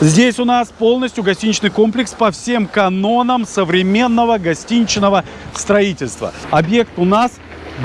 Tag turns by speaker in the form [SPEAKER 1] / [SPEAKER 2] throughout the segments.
[SPEAKER 1] Здесь у нас полностью гостиничный комплекс по всем канонам современного гостиничного строительства. Объект у нас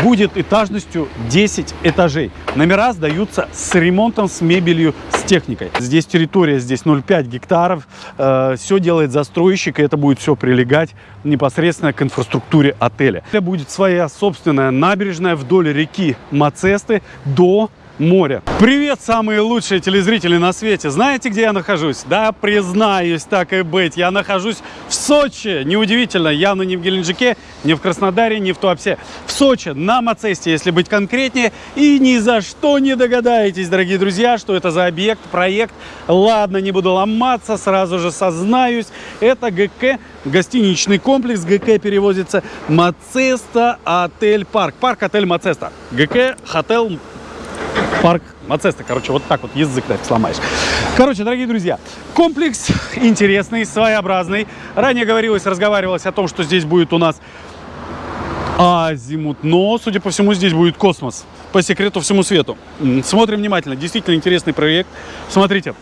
[SPEAKER 1] будет этажностью 10 этажей. Номера сдаются с ремонтом, с мебелью, с техникой. Здесь территория, здесь 0,5 гектаров. Э, все делает застройщик, и это будет все прилегать непосредственно к инфраструктуре отеля. Это будет своя собственная набережная вдоль реки Мацесты до моря. Привет, самые лучшие телезрители на свете. Знаете, где я нахожусь? Да, признаюсь, так и быть. Я нахожусь в Сочи. Неудивительно, явно не в Геленджике, не в Краснодаре, не в Туапсе. В Сочи, на Мацесте, если быть конкретнее. И ни за что не догадаетесь, дорогие друзья, что это за объект, проект. Ладно, не буду ломаться, сразу же сознаюсь. Это ГК, гостиничный комплекс. ГК переводится Мацеста Отель Парк. Парк Отель Мацеста. ГК Hotel парк Мацеста. Короче, вот так вот язык так сломаешь. Короче, дорогие друзья, комплекс интересный, своеобразный. Ранее говорилось, разговаривалось о том, что здесь будет у нас азимут, но, судя по всему, здесь будет космос. По секрету всему свету. Смотрим внимательно. Действительно интересный проект. Смотрите.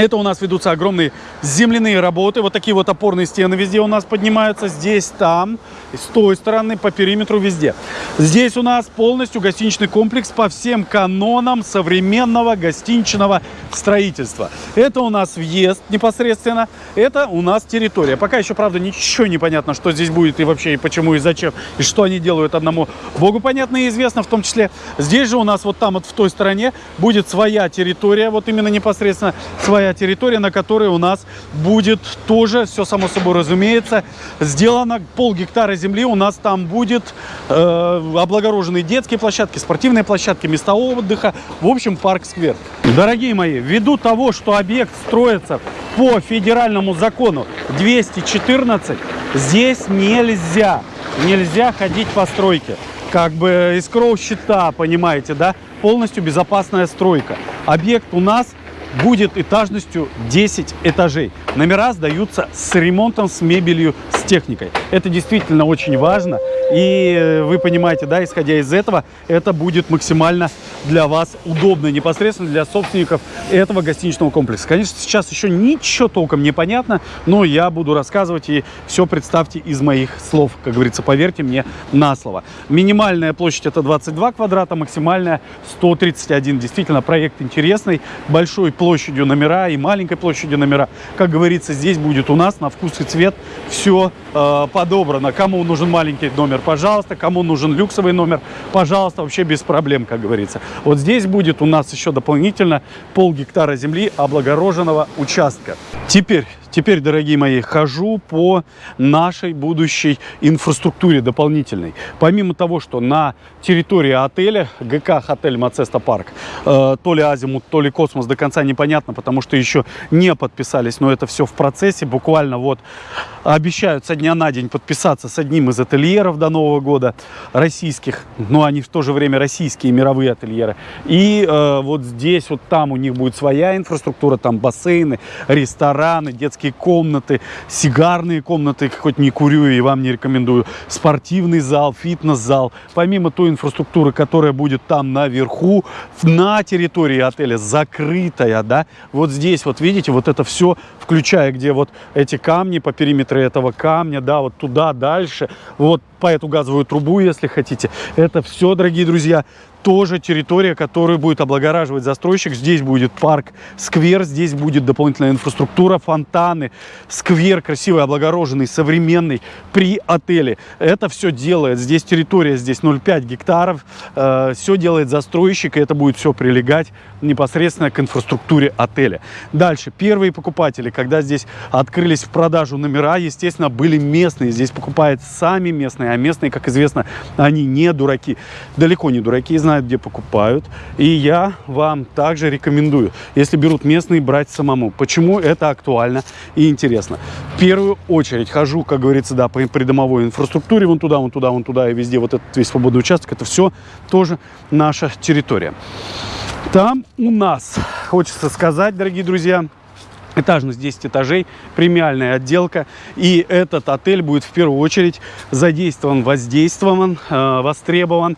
[SPEAKER 1] Это у нас ведутся огромные земляные работы. Вот такие вот опорные стены везде у нас поднимаются. Здесь, там, с той стороны, по периметру, везде. Здесь у нас полностью гостиничный комплекс по всем канонам современного гостиничного строительства. Это у нас въезд непосредственно. Это у нас территория. Пока еще, правда, ничего не понятно, что здесь будет и вообще, и почему, и зачем, и что они делают одному богу понятно и известно в том числе. Здесь же у нас вот там вот в той стороне будет своя территория, вот именно непосредственно своя своя территория, на которой у нас будет тоже, все само собой разумеется, сделано пол гектара земли. У нас там будет э, облагороженные детские площадки, спортивные площадки, места отдыха. В общем, парк-сквер. Дорогие мои, ввиду того, что объект строится по федеральному закону 214, здесь нельзя, нельзя ходить по стройке. Как бы из кроу-щита, понимаете, да? Полностью безопасная стройка. Объект у нас будет этажностью 10 этажей. Номера сдаются с ремонтом, с мебелью, с техникой. Это действительно очень важно. И э, вы понимаете, да, исходя из этого, это будет максимально для вас удобно, непосредственно для собственников этого гостиничного комплекса. Конечно, сейчас еще ничего толком не понятно, но я буду рассказывать и все представьте из моих слов, как говорится, поверьте мне на слово. Минимальная площадь это 22 квадрата, максимальная 131. Действительно, проект интересный, большой площадью номера и маленькой площадью номера. Как говорится, здесь будет у нас на вкус и цвет все э, подобрано. Кому нужен маленький номер, пожалуйста. Кому нужен люксовый номер, пожалуйста, вообще без проблем, как говорится. Вот здесь будет у нас еще дополнительно пол гектара земли облагороженного участка. Теперь Теперь, дорогие мои, хожу по нашей будущей инфраструктуре дополнительной. Помимо того, что на территории отеля, ГК «Отель Мацеста Парк», э, то ли Азимут, то ли Космос до конца непонятно, потому что еще не подписались, но это все в процессе. Буквально вот обещают со дня на день подписаться с одним из отельеров до Нового года, российских, но они в то же время российские мировые отельеры. И э, вот здесь, вот там у них будет своя инфраструктура, там бассейны, рестораны, детские детские комнаты, сигарные комнаты, хоть не курю и вам не рекомендую, спортивный зал, фитнес-зал. Помимо той инфраструктуры, которая будет там наверху, на территории отеля, закрытая, да, вот здесь вот видите, вот это все, включая где вот эти камни, по периметру этого камня, да, вот туда, дальше, вот по эту газовую трубу, если хотите. Это все, дорогие друзья, тоже территория, которую будет облагораживать застройщик. Здесь будет парк, сквер, здесь будет дополнительная инфраструктура, фонтаны, сквер красивый, облагороженный, современный при отеле. Это все делает, здесь территория, здесь 0,5 гектаров, э, все делает застройщик, и это будет все прилегать непосредственно к инфраструктуре отеля. Дальше, первые покупатели, когда здесь открылись в продажу номера, естественно, были местные. Здесь покупают сами местные, а местные, как известно, они не дураки, далеко не дураки, знают, где покупают. И я вам также рекомендую, если берут местные, брать самому. Почему это актуально и интересно? В первую очередь хожу, как говорится, да, по придомовой инфраструктуре, вон туда, вон туда, вон туда и везде вот этот весь свободный участок, это все тоже наша территория. Там у нас, хочется сказать, дорогие друзья, этажность 10 этажей, премиальная отделка. И этот отель будет в первую очередь задействован, воздействован, э, востребован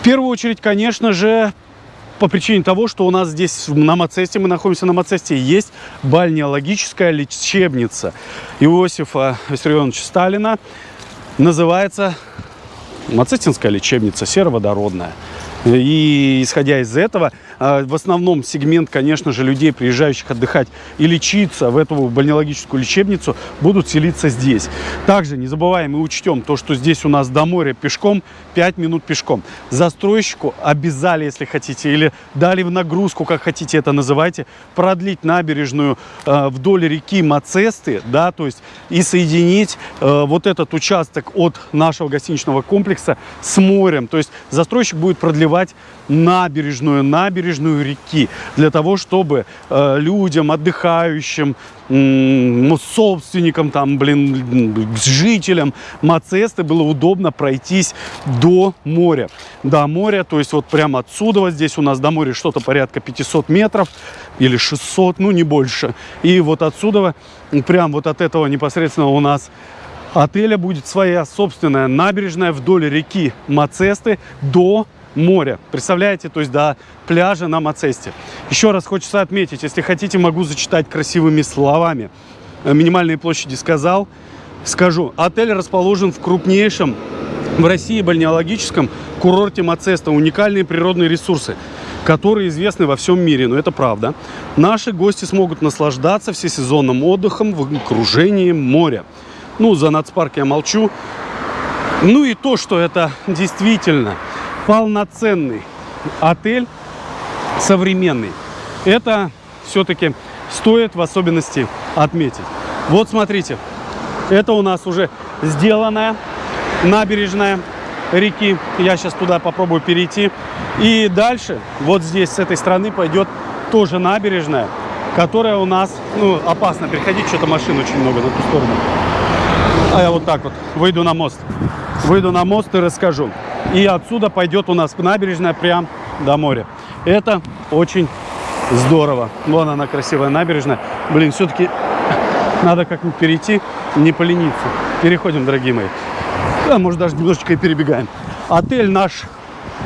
[SPEAKER 1] в первую очередь, конечно же, по причине того, что у нас здесь на Мацесте, мы находимся на Мацесте, есть бальнеологическая лечебница Иосифа Виссарионовича Сталина. Называется Мацестинская лечебница сероводородная. И исходя из этого, в основном сегмент, конечно же, людей, приезжающих отдыхать и лечиться в эту бальнеологическую лечебницу, будут селиться здесь. Также не забываем и учтем то, что здесь у нас до моря пешком 5 минут пешком. Застройщику обязали, если хотите, или дали в нагрузку, как хотите это называйте, продлить набережную э, вдоль реки Мацесты, да, то есть и соединить э, вот этот участок от нашего гостиничного комплекса с морем. То есть застройщик будет продлевать набережную, набережную реки, для того, чтобы э, людям, отдыхающим, ну, собственникам, там, блин, жителям Мацесты было удобно пройтись до моря. До моря, то есть вот прямо отсюда, вот здесь у нас до моря что-то порядка 500 метров или 600, ну не больше. И вот отсюда, прям вот от этого непосредственно у нас отеля будет своя собственная набережная вдоль реки Мацесты до моря. Представляете, то есть до пляжа на Мацесте. Еще раз хочется отметить, если хотите, могу зачитать красивыми словами. Э, минимальные площади сказал. Скажу, отель расположен в крупнейшем в России бальнеологическом курорте Мацеста. Уникальные природные ресурсы, которые известны во всем мире, но это правда. Наши гости смогут наслаждаться всесезонным отдыхом в окружении моря. Ну, за нацпарк я молчу. Ну и то, что это действительно полноценный отель, современный. Это все-таки стоит в особенности отметить. Вот смотрите, это у нас уже сделанная набережная реки. Я сейчас туда попробую перейти. И дальше, вот здесь, с этой стороны, пойдет тоже набережная, которая у нас, ну, опасно переходить, что-то машин очень много на ту сторону. А я вот так вот выйду на мост. Выйду на мост и расскажу. И отсюда пойдет у нас набережная прям до моря. Это очень здорово. Вон она красивая набережная. Блин, все-таки надо как-нибудь перейти, не полениться. Переходим, дорогие мои. Да, может, даже немножечко и перебегаем. Отель наш,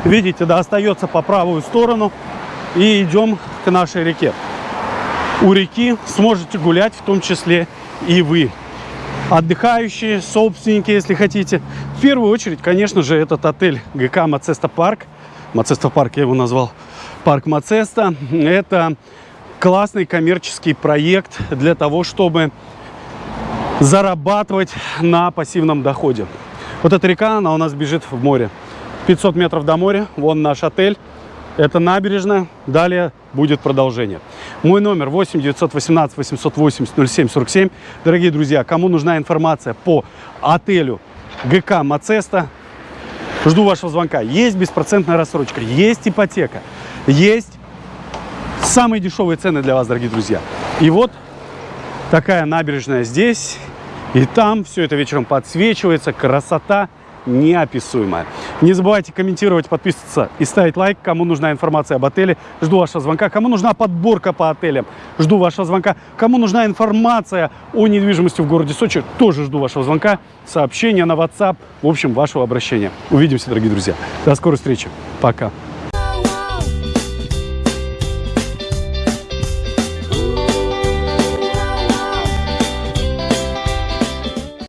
[SPEAKER 1] видите, да, остается по правую сторону. И идем к нашей реке. У реки сможете гулять, в том числе и вы отдыхающие, собственники, если хотите. В первую очередь, конечно же, этот отель ГК Мацеста Парк. Мацеста Парк я его назвал. Парк Мацеста. Это классный коммерческий проект для того, чтобы зарабатывать на пассивном доходе. Вот эта река, она у нас бежит в море. 500 метров до моря, вон наш отель. Это набережная. Далее будет продолжение. Мой номер 8 918 880 07 47. Дорогие друзья, кому нужна информация по отелю ГК Мацеста, жду вашего звонка. Есть беспроцентная рассрочка, есть ипотека, есть самые дешевые цены для вас, дорогие друзья. И вот такая набережная здесь и там. Все это вечером подсвечивается, красота неописуемая. Не забывайте комментировать, подписываться и ставить лайк, кому нужна информация об отеле. Жду вашего звонка. Кому нужна подборка по отелям, жду вашего звонка. Кому нужна информация о недвижимости в городе Сочи, тоже жду вашего звонка, сообщения на WhatsApp, в общем, вашего обращения. Увидимся, дорогие друзья. До скорой встречи. Пока.